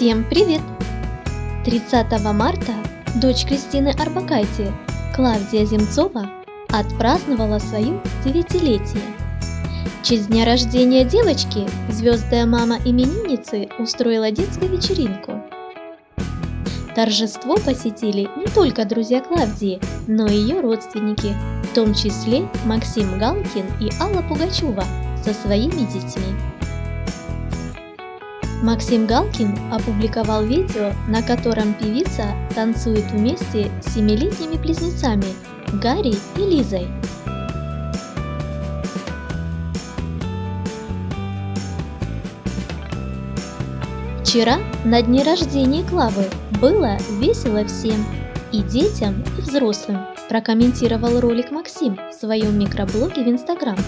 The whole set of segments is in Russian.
Всем привет! 30 марта дочь Кристины Арбакайте, Клавдия Земцова, отпраздновала свое девятилетие. В честь дня рождения девочки звездная мама именинницы устроила детскую вечеринку. Торжество посетили не только друзья Клавдии, но и ее родственники, в том числе Максим Галкин и Алла Пугачева со своими детьми. Максим Галкин опубликовал видео, на котором певица танцует вместе с семилетними близнецами Гарри и Лизой. Вчера, на дне рождения Клавы, было весело всем, и детям, и взрослым, прокомментировал ролик Максим в своем микроблоге в Инстаграм.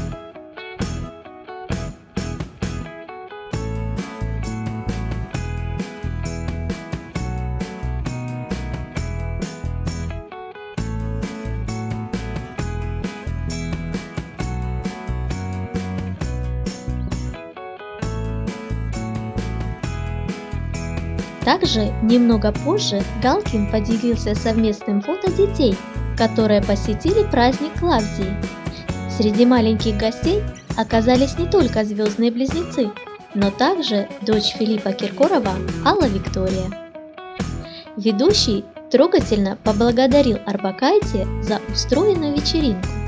Также немного позже Галкин поделился совместным фото детей, которые посетили праздник Клавдии. Среди маленьких гостей оказались не только звездные близнецы, но также дочь Филиппа Киркорова Алла Виктория. Ведущий трогательно поблагодарил Арбакайте за устроенную вечеринку.